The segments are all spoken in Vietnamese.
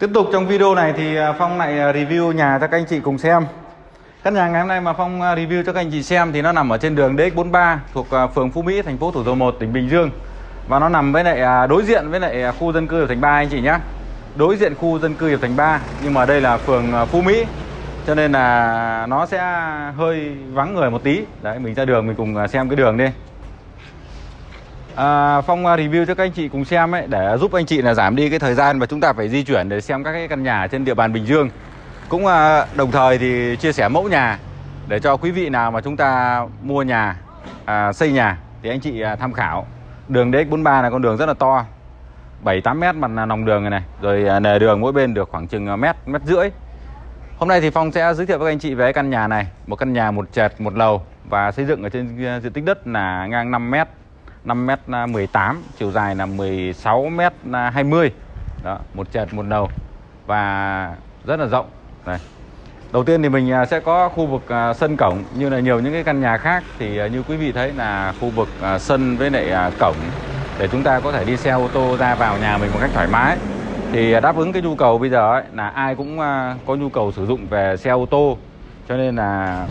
Tiếp tục trong video này thì à, Phong lại à, review nhà cho các anh chị cùng xem. Căn nhà ngày hôm nay mà Phong à, review cho các anh chị xem thì nó nằm ở trên đường DX43 thuộc phường Phú Mỹ, thành phố Thủ Dầu Một, tỉnh Bình Dương. Và nó nằm với lại đối diện với lại khu dân cư Hiệp Thành 3 anh chị nhé Đối diện khu dân cư Hiệp Thành 3 nhưng mà đây là phường Phú Mỹ. Cho nên là nó sẽ hơi vắng người một tí. Đấy mình ra đường mình cùng xem cái đường đi à, Phong à, review cho các anh chị cùng xem ấy để giúp anh chị là giảm đi cái thời gian mà chúng ta phải di chuyển để xem các cái căn nhà trên địa bàn Bình Dương. Cũng à, đồng thời thì chia sẻ mẫu nhà để cho quý vị nào mà chúng ta mua nhà à, xây nhà thì anh chị à, tham khảo. Đường DX43 là con đường rất là to 7-8 mét mặt nòng đường này này rồi à, nề đường mỗi bên được khoảng chừng à, mét mét rưỡi. Hôm nay thì Phong sẽ giới thiệu với các anh chị về căn nhà này một căn nhà một trệt một lầu và xây dựng ở trên à, diện tích đất là ngang 5 mét. 5m18 à, chiều dài là 16m20 à, đó một trệt một đầu. Và rất là rộng. Đây đầu tiên thì mình à, sẽ có khu vực sân cổng như là nhiều những cái căn nhà khác. Thì như quý vị thấy là khu vực sân với lại cổng để chúng ta có thể đi xe ô tô ra vào nhà mình một cách thoải mái. Thì đáp ứng cái nhu cầu bây giờ ấy, là ai cũng có nhu cầu sử dụng về xe ô tô. Cho nên là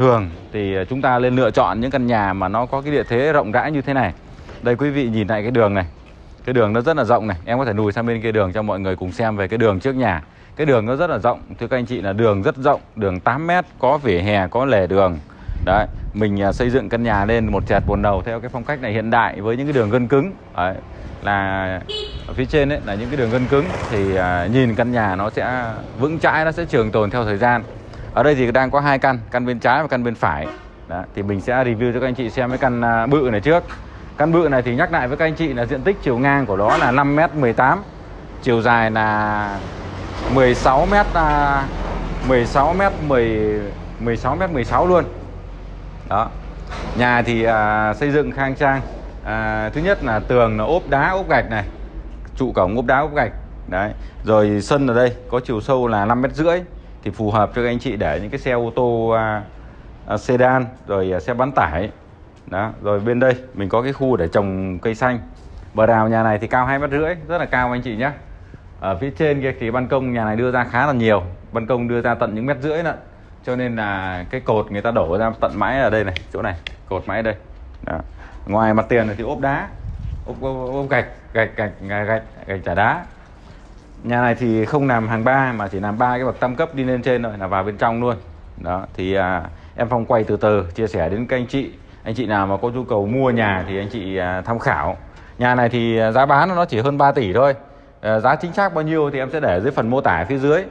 thường thì ờ, chúng ta nên lựa chọn những căn nhà mà nó có cái địa thế rộng rãi như thế này. Đây quý vị nhìn lại cái đường này. Cái đường nó rất là rộng này. Em có thể lùi sang bên kia đường cho mọi người cùng xem về cái đường trước nhà. Cái đường nó rất là rộng. Thưa các anh chị là đường rất rộng. Đường 8 mét có vỉa hè có lề đường. Đấy mình ờ, xây dựng căn nhà lên một trệt bồn đầu theo cái phong cách này hiện đại với những cái đường gân cứng. Đấy, là ở phía trên đấy là những cái đường gân cứng. Thì ờ, nhìn căn nhà nó sẽ vững chãi nó sẽ trường tồn theo thời gian ở đây thì đang có hai căn căn bên trái và căn bên phải. Đó, thì mình sẽ review cho các anh chị xem cái căn à, bự này trước. Căn bự này thì nhắc lại với các anh chị là diện tích chiều ngang của nó là 5m18 chiều dài là 16m 16m 10 16m 16 luôn. Đó nhà thì à, xây dựng khang trang. À, thứ nhất là tường là ốp đá ốp gạch này trụ cổng ốp đá ốp gạch. Đấy rồi sân ở đây có chiều sâu là 5 mét rưỡi thì phù hợp cho các anh chị để những cái xe ô tô à, à, sedan rồi à, xe bán tải. Đó rồi bên đây mình có cái khu để trồng cây xanh. Bờ rào nhà này thì cao hai mét rưỡi rất là cao anh chị nhé ở phía trên kia thì ban công nhà này đưa ra khá là nhiều. Ban công đưa ra tận những mét rưỡi nữa cho nên là cái cột người ta đổ ra tận mãi ở đây này chỗ này cột mãi ở đây. Đó. ngoài mặt tiền này thì ốp đá ốp, ốp, ốp gạch gạch gạch gạch gạch, gạch trả đá nhà này thì không làm hàng ba mà chỉ làm ba cái bậc tam cấp đi lên trên rồi là vào bên trong luôn. Đó thì à, em phong quay từ từ chia sẻ đến các anh chị. Anh chị nào mà có nhu cầu mua nhà thì anh chị à, tham khảo. Nhà này thì à, giá bán nó chỉ hơn 3 tỷ thôi. À, giá chính xác bao nhiêu thì em sẽ để dưới phần mô tả phía dưới.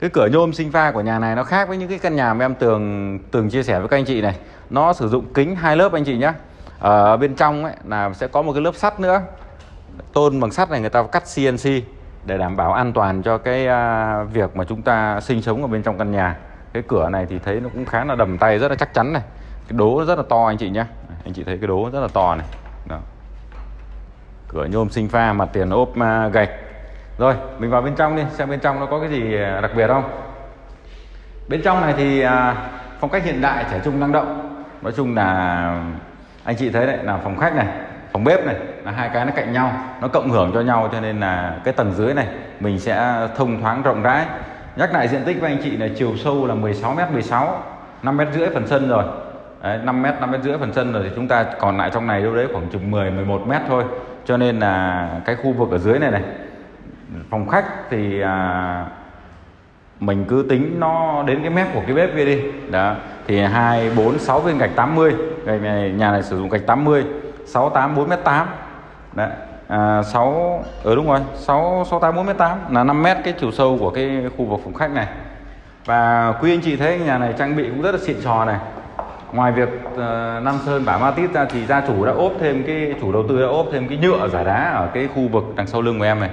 Cái cửa nhôm sinh pha của nhà này nó khác với những cái căn nhà mà em tường từng chia sẻ với các anh chị này. Nó sử dụng kính hai lớp anh chị nhé ở ờ, bên trong ấy là sẽ có một cái lớp sắt nữa. Tôn bằng sắt này người ta cắt CNC để đảm bảo an toàn cho cái à, việc mà chúng ta sinh sống ở bên trong căn nhà. Cái cửa này thì thấy nó cũng khá là đầm tay, rất là chắc chắn này. Cái đố rất là to, anh chị nhé anh chị thấy cái đố rất là to này. Đó. cửa nhôm sinh pha, mặt tiền ốp à, gạch. Rồi, mình vào bên trong đi, xem bên trong nó có cái gì à, đặc biệt không? Bên trong này thì phong cách hiện đại, trẻ trung năng động. Nói chung là, anh chị thấy đấy, là phòng khách này phòng bếp này là hai cái nó cạnh nhau nó cộng hưởng cho nhau cho nên là cái tầng dưới này mình sẽ thông thoáng rộng rãi. Nhắc lại diện tích với anh chị là chiều sâu là 16 m 16 5 m rưỡi phần sân rồi. Đấy, 5 m 5 m rưỡi phần sân rồi thì chúng ta còn lại trong này đâu đấy khoảng chừng 10 11 m thôi. Cho nên là cái khu vực ở dưới này này phòng khách thì à, mình cứ tính nó đến cái mép của cái bếp kia đi. Đó thì hai bốn sáu viên gạch 80 gạch này nhà này sử dụng gạch 80 68 4 m 8 đấy à, 6 ở ừ đúng rồi 6 68 4 m 8 là 5 mét cái chiều sâu của cái khu vực phòng khách này. Và quý anh chị thấy nhà này trang bị cũng rất là xịn sò này. Ngoài việc uh, Nam Sơn bả ma tít ra thì gia chủ đã ốp thêm cái chủ đầu tư đã ốp thêm cái nhựa giả đá ở cái khu vực đằng sau lưng của em này.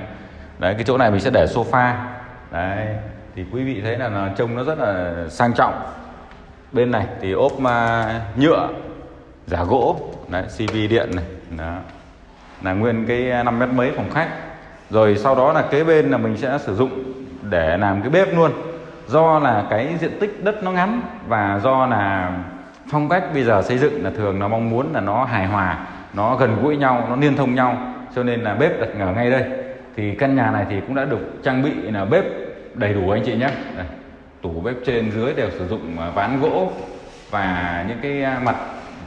Đấy cái chỗ này mình sẽ để sofa. Đấy thì quý vị thấy là nó trông nó rất là sang trọng. Bên này thì ốp uh, nhựa giả gỗ đấy CV điện này đó. Là nguyên cái 5 mét mấy phòng khách. Rồi sau đó là kế bên là mình sẽ sử dụng để làm cái bếp luôn. Do là cái diện tích đất nó ngắn và do là phong cách bây giờ xây dựng là thường nó mong muốn là nó hài hòa nó gần gũi nhau nó liên thông nhau. Cho nên là bếp đặt ở ngay đây. Thì căn nhà này thì cũng đã được trang bị là bếp đầy đủ anh chị nhé. Đây, tủ bếp trên dưới đều sử dụng à, ván gỗ và những cái à, mặt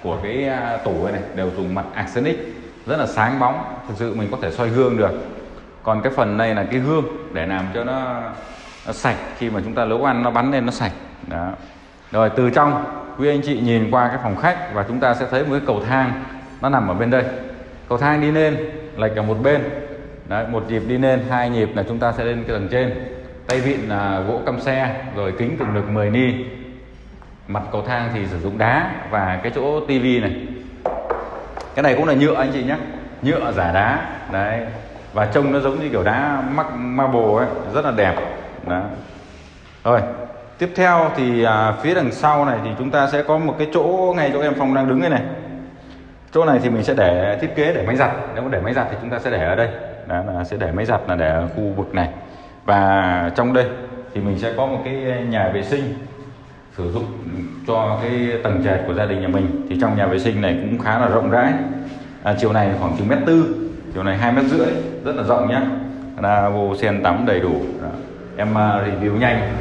của cái à, tủ này đều dùng mặt arsenic rất là sáng bóng thực sự mình có thể soi gương được. Còn cái phần này là cái gương để làm cho nó, nó sạch khi mà chúng ta nấu ăn nó bắn lên nó sạch. Đó. Rồi từ trong quý anh chị nhìn qua cái phòng khách và chúng ta sẽ thấy một cái cầu thang nó nằm ở bên đây. Cầu thang đi lên lệch ở một bên. Đấy, một nhịp đi lên hai nhịp là chúng ta sẽ lên cái tầng trên. Tay vịn là gỗ căm xe rồi kính cường lực 10 ni mặt cầu thang thì sử dụng đá và cái chỗ tivi này. Cái này cũng là nhựa anh chị nhé. Nhựa giả đá đấy. Và trông nó giống như kiểu đá mắc marble ấy rất là đẹp. Đó rồi tiếp theo thì à, phía đằng sau này thì chúng ta sẽ có một cái chỗ ngay chỗ em phong đang đứng đây này. Chỗ này thì mình sẽ để thiết kế để máy giặt. Nếu mà để máy giặt thì chúng ta sẽ để ở đây. Đó là sẽ để máy giặt là để ở khu vực này. Và trong đây thì mình sẽ có một cái nhà vệ sinh sử dụng cho cái tầng trệt của gia đình nhà mình thì trong nhà vệ sinh này cũng khá là rộng rãi. À, chiều này khoảng chừng mét tư chiều này hai mét rưỡi rất là rộng nhá. Là vô sen tắm đầy đủ. Đó. em à, review nhanh.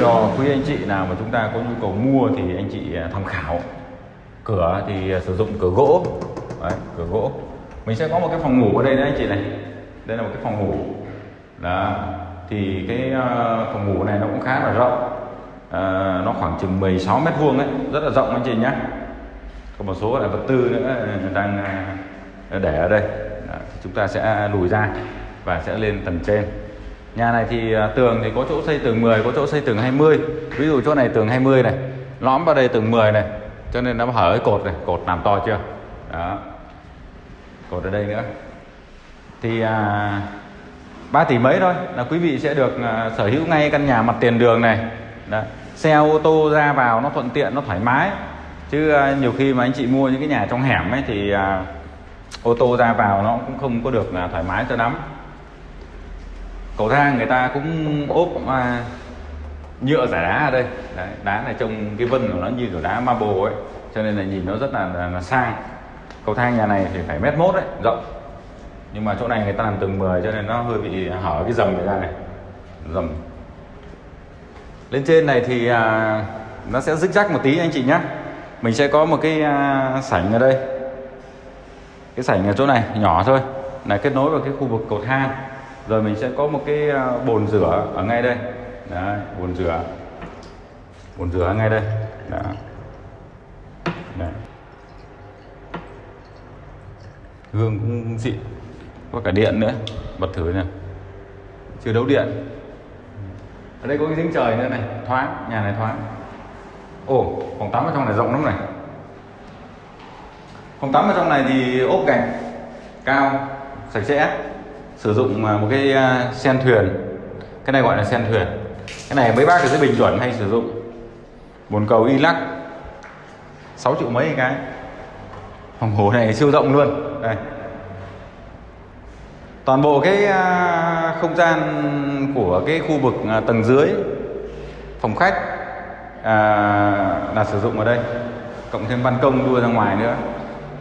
Cho quý anh chị nào mà chúng ta có nhu cầu mua thì anh chị à, tham khảo. Cửa thì à, sử dụng cửa gỗ. Đấy, cửa gỗ. Mình sẽ có một cái phòng ngủ ở đây đấy anh chị này. Đây là một cái phòng ngủ. Đó. Thì cái phòng ngủ này nó cũng khá là rộng à, nó khoảng chừng 16 mét vuông đấy rất là rộng anh chị nhé có một số là vật tư nữa ờ, đang ờ, để ở đây. Đó, thì chúng ta sẽ lùi ra và sẽ lên tầng trên. Nhà này thì tường thì có chỗ xây tường 10 có chỗ xây tường 20 ví dụ chỗ này tường 20 này lõm vào đây tường 10 này cho nên nó hở cái cột này cột làm to chưa? Đó. Cột ở đây nữa. Thì à, 3 tỷ mấy thôi là quý vị sẽ được à, sở hữu ngay căn nhà mặt tiền đường này. Đó. xe ô tô ra vào nó thuận tiện nó thoải mái. Chứ à, nhiều khi mà anh chị mua những cái nhà trong hẻm ấy thì à, ô tô ra vào nó cũng không có được là thoải mái cho lắm. Cầu thang người ta cũng ốp à, nhựa giả đá ở đây. Đấy, đá này trông cái vân của nó như kiểu đá marble ấy cho nên là nhìn nó rất là, là, là sang. Cầu thang nhà này thì phải mét mốt đấy rộng. Nhưng mà chỗ này người ta làm tầng 10 cho nên nó hơi bị hở cái dầm này ra này. Dầm lên trên này thì à, nó sẽ rích rắc một tí anh chị nhé mình sẽ có một cái à, sảnh ở đây. Cái sảnh ở chỗ này nhỏ thôi. Là kết nối vào cái khu vực cầu thang rồi mình sẽ có một cái à, bồn rửa ở ngay đây. Đấy, bồn rửa. Bồn rửa ngay đây. Đó. Đấy. gương cũng xịn. Có cả điện nữa. Bật thử nè. Chưa đấu điện ở đây có cái giếng trời nữa này, thoáng, nhà này thoáng. Ồ, phòng tắm ở trong này rộng lắm này. Phòng tắm ở trong này thì ốp gạch, cao, sạch sẽ. Sử dụng à, một cái à, sen thuyền. Cái này gọi là sen thuyền. Cái này mấy bác ở dưới bình chuẩn hay sử dụng. Bồn cầu y lắc. 6 triệu mấy cái. Phòng hồ này siêu rộng luôn. Đây toàn bộ cái à, không gian của cái khu vực à, tầng dưới phòng khách à, là sử dụng ở đây cộng thêm ban công đua ra ngoài nữa.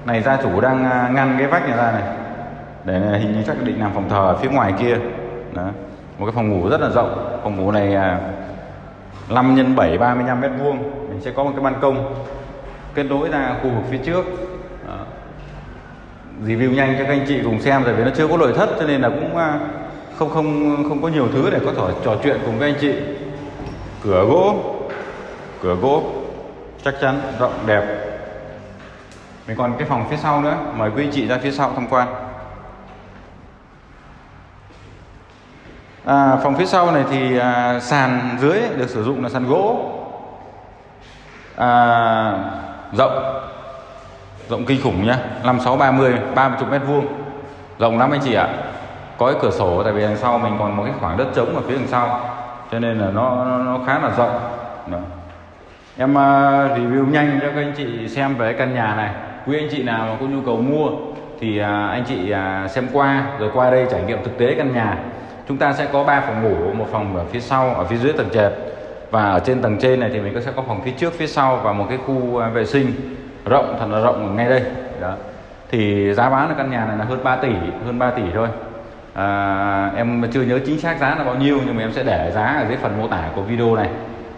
Này gia chủ đang à, ngăn cái vách này ra này. Để hình như chắc định làm phòng thờ ở phía ngoài kia. Đó. một cái phòng ngủ rất là rộng. Phòng ngủ này 5 x 7 35 mét vuông. Mình sẽ có một cái ban công kết nối ra khu vực phía trước review nhanh cho các anh chị cùng xem tại vì nó chưa có nội thất cho nên là cũng à, không không không có nhiều thứ để có thể trò chuyện cùng các anh chị. Cửa gỗ cửa gỗ chắc chắn rộng đẹp. Mình còn cái phòng phía sau nữa mời quý anh chị ra phía sau tham quan. À, phòng phía sau này thì à, sàn dưới được sử dụng là sàn gỗ. À, rộng rộng kinh khủng nhá. 56 30 30 mét vuông. Rộng lắm anh chị ạ. Có cái cửa sổ tại vì đằng sau mình còn một cái khoảng đất trống ở phía đằng sau. Cho nên là nó nó, nó khá là rộng. Đó. em uh, review nhanh cho các anh chị xem về căn nhà này. Quý anh chị nào mà có nhu cầu mua thì uh, anh chị uh, xem qua rồi qua đây trải nghiệm thực tế căn nhà. Chúng ta sẽ có 3 phòng ngủ một phòng ở phía sau ở phía dưới tầng trệt. Và ở trên tầng trên này thì mình có sẽ có phòng phía trước phía sau và một cái khu vệ sinh rộng thật là rộng ngay đây. Đó. Thì giá bán ở căn nhà này là hơn 3 tỷ hơn 3 tỷ thôi. À, em chưa nhớ chính xác giá là bao nhiêu nhưng mà em sẽ để giá ở dưới phần mô tả của video này.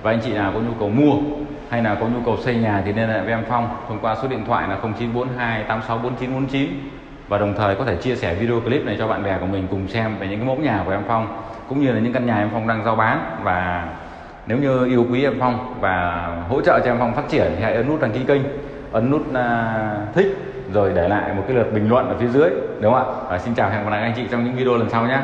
Và anh chị nào có nhu cầu mua hay là có nhu cầu xây nhà thì liên hệ với em Phong thông qua số điện thoại là 0942 864949 và đồng thời có thể chia sẻ video clip này cho bạn bè của mình cùng xem về những cái mẫu nhà của em Phong cũng như là những căn nhà em Phong đang giao bán. Và nếu như yêu quý em Phong và hỗ trợ cho em Phong phát triển thì hãy ấn nút đăng ký kênh ấn nút à, thích, rồi để lại một cái lượt bình luận ở phía dưới, đúng không ạ? Và xin chào, hẹn gặp lại anh chị trong những video lần sau nhé.